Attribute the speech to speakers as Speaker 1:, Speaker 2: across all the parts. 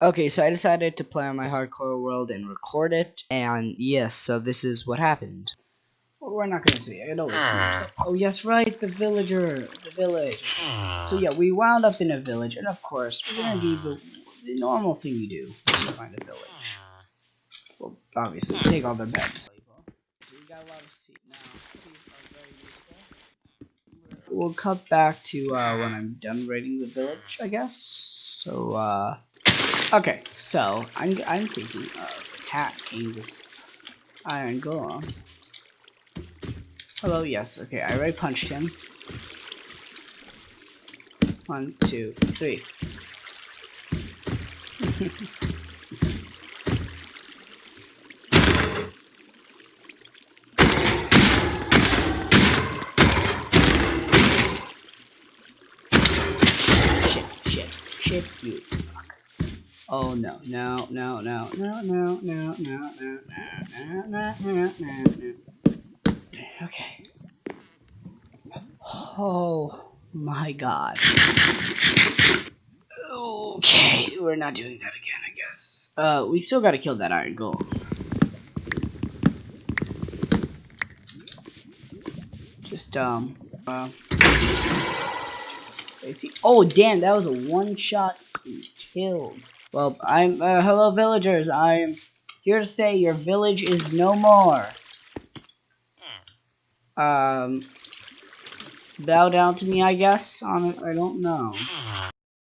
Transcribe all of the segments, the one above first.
Speaker 1: Okay, so I decided to play on my hardcore world and record it, and yes, so this is what happened. Well, we're not gonna see it. It always. Oh yes, right, the villager, the village. So yeah, we wound up in a village, and of course, we're gonna do the, the normal thing you do when you find a village. Well, obviously, take all their beds. So we got a lot of seats now. Seats are very useful. We'll cut back to uh, when I'm done raiding the village, I guess. So, uh, okay, so I'm I'm thinking of attacking this iron golem. Hello, yes, okay, I already punched him. One, two, three. shit, shit, shit, you. Oh no, no, no, no, no, no, no, no, no, no, no, no, no, no. Okay. Oh my god. Okay, we're not doing that again, I guess. Uh, we still gotta kill that iron golem. Just, um, uh, see. Oh, damn, that was a one-shot kill. Well, I'm, uh, hello villagers, I'm here to say your village is no more. Um, bow down to me, I guess. On I don't know.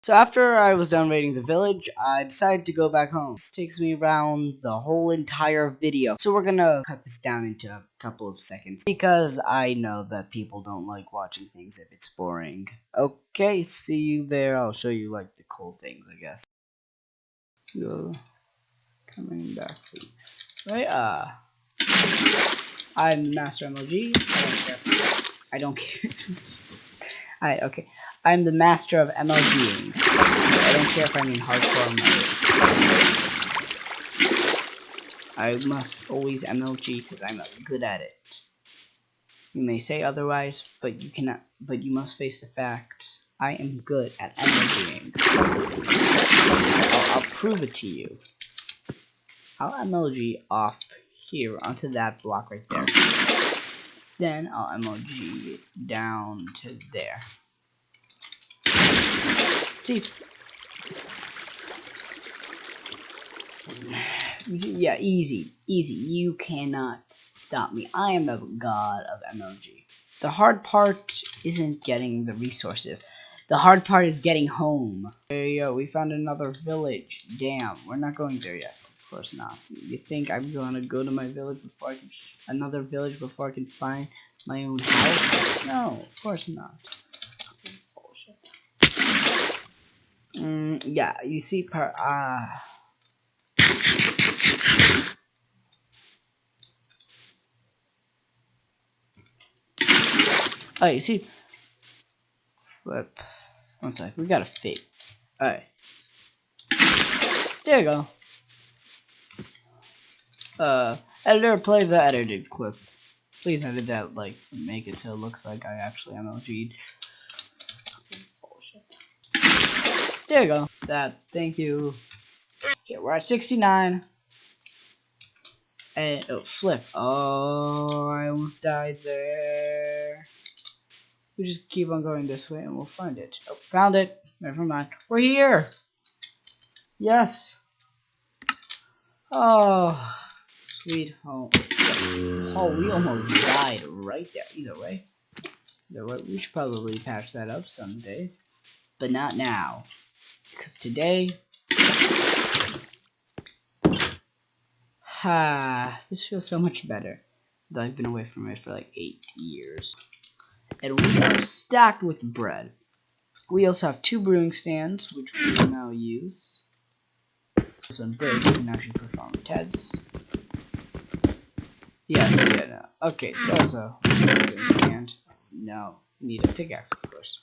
Speaker 1: So after I was done raiding the village, I decided to go back home. This takes me around the whole entire video. So we're gonna cut this down into a couple of seconds because I know that people don't like watching things if it's boring. Okay, see you there. I'll show you like the cool things, I guess. You're coming back you. Right, uh I'm master MLG. I don't care. I don't care. Alright, okay. I'm the master of MLGing. I don't care if I'm in hardcore. I must always MLG because I'm good at it. You may say otherwise, but you cannot. But you must face the facts. I am good at MLGing. Prove it to you. I'll MLG off here onto that block right there. Then I'll MLG down to there. See? Yeah, easy. Easy. You cannot stop me. I am the god of MLG. The hard part isn't getting the resources. The hard part is getting home. Yo, we found another village. Damn, we're not going there yet. Of course not. You think I'm gonna go to my village before I can another village before I can find my own house? No, of course not. Mm, yeah, you see, per ah. Uh, Oh, you see, flip. One sec, we got a fake. Alright. There you go. Uh, editor, play the edited clip. Please edit that, like, make it so it looks like I actually MLG'd. There you go. That, thank you. Okay, we're at 69. And, oh, flip. Oh, I almost died there. We just keep on going this way and we'll find it. Oh, found it. Never mind. We're here. Yes. Oh, sweet home. Oh, we almost died right there. Either way. Either way, we should probably patch that up someday. But not now. Because today... Ha, ah, this feels so much better. Though I've been away from it for like eight years and we are stacked with bread. We also have two brewing stands, which we will now use. Some breaks we can actually perform tests. Yes, yeah, no. Okay, so that was a, brewing stand. No, need a pickaxe, of course.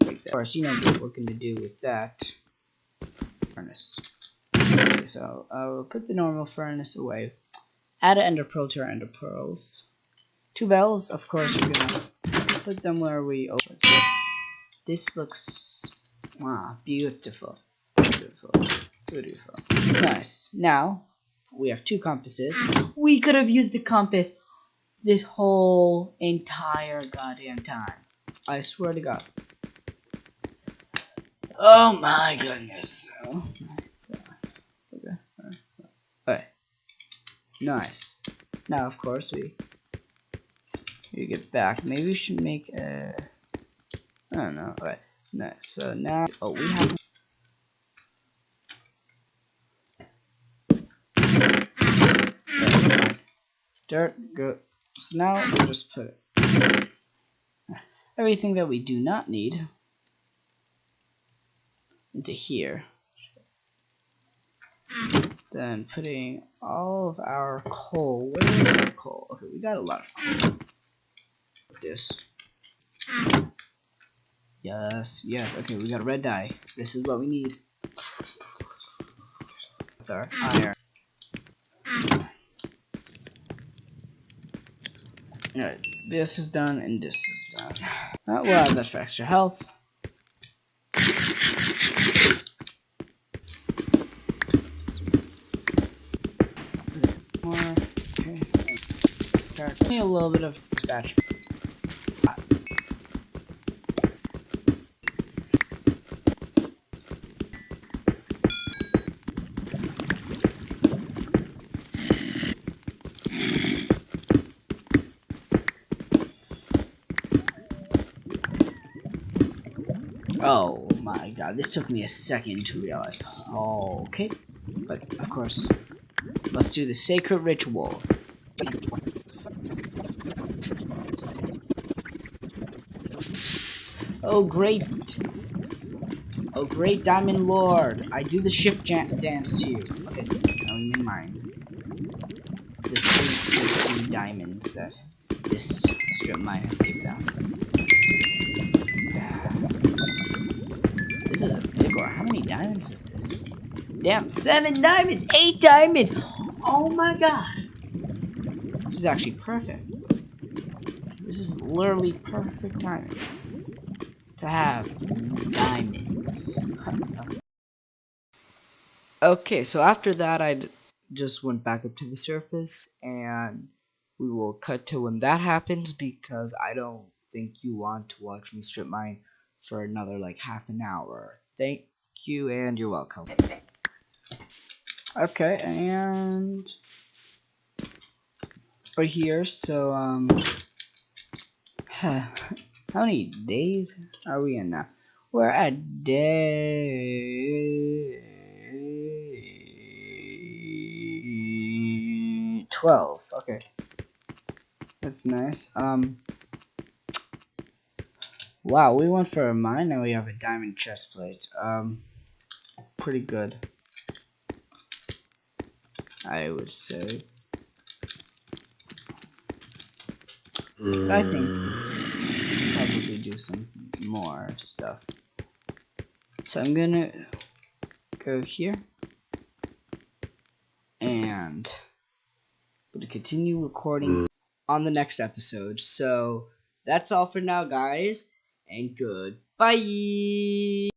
Speaker 1: Of course, you know what we're going to do with that furnace. Okay, so uh, I will put the normal furnace away. Add an ender pearl to our ender pearls. Two bells, of course, you're gonna put them where we open. This looks ah beautiful, beautiful. Beautiful. Nice. Now, we have two compasses. We could have used the compass this whole entire goddamn time. I swear to God. Oh my goodness. Oh my God. Okay. Alright. Nice. Now, of course, we we get back. Maybe we should make a. I don't know. Alright. Nice. So now, oh, we have. Dirt, good. So now we'll just put everything that we do not need into here. Then putting all of our coal. Where is our coal? Okay, we got a lot of coal. This. Yes, yes. Okay, we got a red dye. This is what we need. With our iron. Alright, this is done and this is done. Uh, we'll have that for extra health. More. Okay. Need a little bit of dispatch. Oh my god, this took me a second to realize. Oh, okay. But, of course, let's do the sacred ritual. Oh, great. Oh, great Diamond Lord. I do the shift dance to you. Okay, now in mind. The sweet, tasty diamonds that this strip mine has given us. This is a big one. How many diamonds is this? Damn, seven diamonds, eight diamonds. Oh my god. This is actually perfect. This is literally perfect timing to have diamonds. okay, so after that, I just went back up to the surface and we will cut to when that happens because I don't think you want to watch me strip mine for another like half an hour. Thank you and you're welcome. Okay, and right here, so um how many days are we in now? We're at day twelve. Okay. That's nice. Um Wow, we went for a mine and we have a diamond chest plate. Um, pretty good. I would say. But I think probably do some more stuff. So I'm gonna go here and gonna continue recording on the next episode. So that's all for now, guys and goodbye.